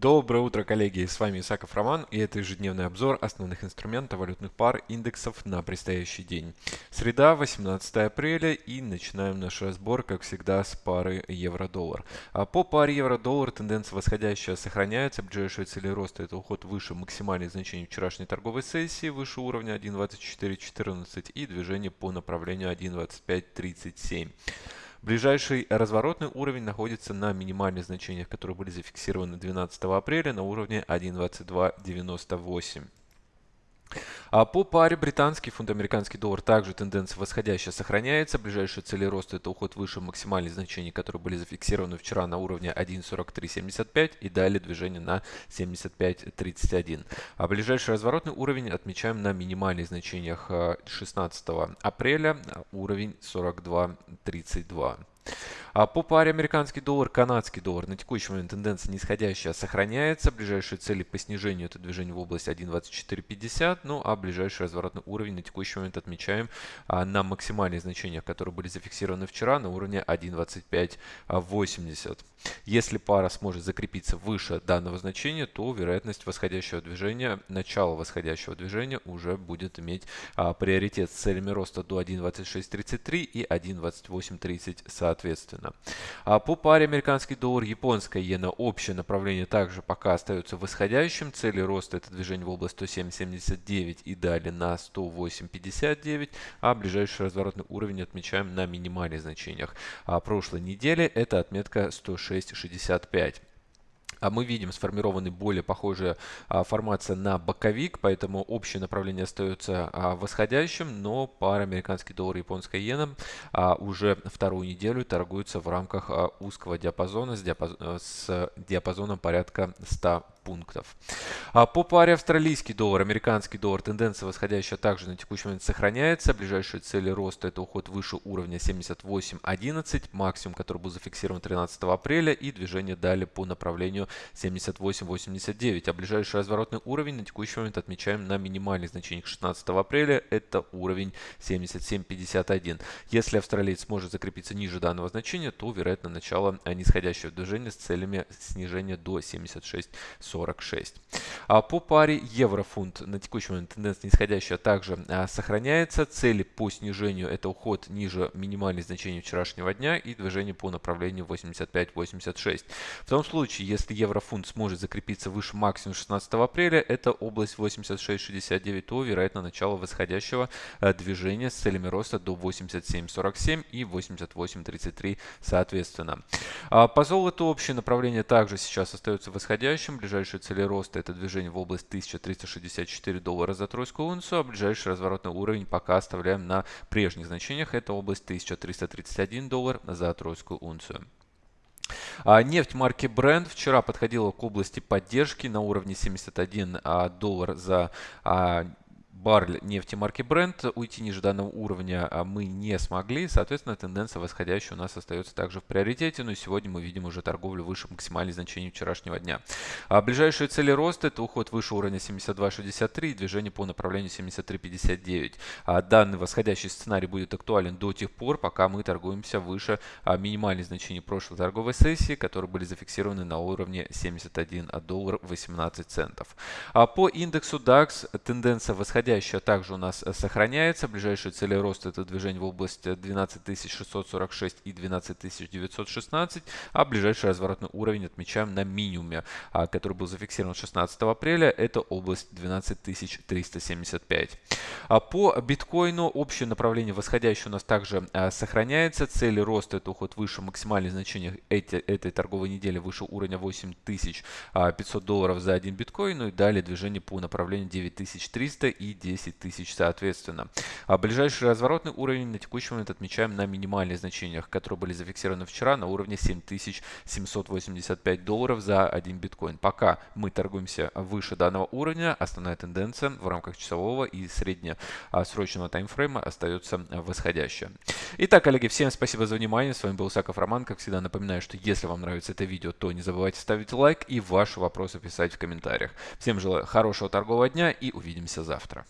Доброе утро, коллеги! С вами Исаков Роман и это ежедневный обзор основных инструментов валютных пар индексов на предстоящий день. Среда, 18 апреля и начинаем наш разбор, как всегда, с пары евро-доллар. А по паре евро-доллар тенденция восходящая сохраняется. Ближайшие цели роста это уход выше максимальных значений вчерашней торговой сессии, выше уровня 1.2414 и движение по направлению 1.2537. Ближайший разворотный уровень находится на минимальных значениях, которые были зафиксированы 12 апреля на уровне 1.2298. А по паре британский фунт американский доллар также тенденция восходящая сохраняется. Ближайшие цели роста это уход выше максимальных значений, которые были зафиксированы вчера на уровне 1.4375 и далее движение на 75.31. А ближайший разворотный уровень отмечаем на минимальных значениях 16 а, апреля уровень 42.32. А по паре американский доллар, канадский доллар на текущий момент тенденция нисходящая сохраняется. Ближайшие цели по снижению это движение в область 1.2450. Ну а ближайший разворотный уровень на текущий момент отмечаем а, на максимальных значениях, которые были зафиксированы вчера на уровне 1.2580. Если пара сможет закрепиться выше данного значения, то вероятность восходящего движения, начало восходящего движения уже будет иметь а, приоритет с целями роста до 1.2633 и 1.2830 соответственно соответственно. А по паре американский доллар, японская иена, общее направление также пока остается восходящим. Цели роста это движение в область 107.79 и далее на 108.59, а ближайший разворотный уровень отмечаем на минимальных значениях. А прошлой неделе это отметка 106.65. А мы видим сформированный более похожая а, формация на боковик, поэтому общее направление остается а, восходящим, но пара американский доллар и японская иена уже вторую неделю торгуются в рамках узкого диапазона с, с диапазоном порядка 100 пунктов. А по паре австралийский доллар, американский доллар, тенденция восходящая также на текущий момент сохраняется. Ближайшие цели роста это уход выше уровня 78.11, максимум, который был зафиксирован 13 апреля и движение далее по направлению 78.89. А ближайший разворотный уровень на текущий момент отмечаем на минимальных значениях 16 апреля, это уровень 77.51. Если австралиец сможет закрепиться ниже данного значения, то вероятно начало нисходящего движения с целями снижения до 76.40. 46. А по паре евро-фунт на текущий момент тенденция нисходящая также а, сохраняется. Цели по снижению это уход ниже минимальных значений вчерашнего дня и движение по направлению 85-86. В том случае, если евро-фунт сможет закрепиться выше максимума 16 апреля, это область 86-69, то вероятно начало восходящего а, движения с целями роста до 87-47 и 88-33 соответственно. По золоту общее направление также сейчас остается восходящим. Ближайшие цели роста это движение в область 1364 доллара за тройскую унцию, а ближайший разворотный уровень пока оставляем на прежних значениях. Это область 1331 доллар за тройскую унцию. А нефть марки Brent вчера подходила к области поддержки на уровне 71 а, доллар за а, баррель нефти марки Brent. Уйти ниже данного уровня а, мы не смогли. Соответственно, тенденция восходящая у нас остается также в приоритете. Но сегодня мы видим уже торговлю выше максимальных значений вчерашнего дня. А ближайшие цели роста это уход выше уровня 72.63 и движение по направлению 73.59. А данный восходящий сценарий будет актуален до тех пор, пока мы торгуемся выше а, минимальных значений прошлой торговой сессии, которые были зафиксированы на уровне 71 доллар 18 центов. А по индексу DAX тенденция восходящая восходящая также у нас э, сохраняется. Ближайшие цели роста это движение в область 12646 и 12916, а ближайший разворотный уровень отмечаем на минимуме, а, который был зафиксирован 16 апреля, это область 12375. А по биткоину общее направление восходящее у нас также а, сохраняется. Цели роста это уход выше максимальных значений эти, этой торговой недели выше уровня 8500 долларов за один биткоин, ну и далее движение по направлению 9300 и 10 тысяч соответственно. А ближайший разворотный уровень на текущий момент отмечаем на минимальных значениях, которые были зафиксированы вчера на уровне 7785 долларов за один биткоин. Пока мы торгуемся выше данного уровня, основная тенденция в рамках часового и среднесрочного таймфрейма остается восходящая. Итак, коллеги, всем спасибо за внимание. С вами был Саков Роман. Как всегда напоминаю, что если вам нравится это видео, то не забывайте ставить лайк и ваши вопросы писать в комментариях. Всем желаю хорошего торгового дня и увидимся завтра.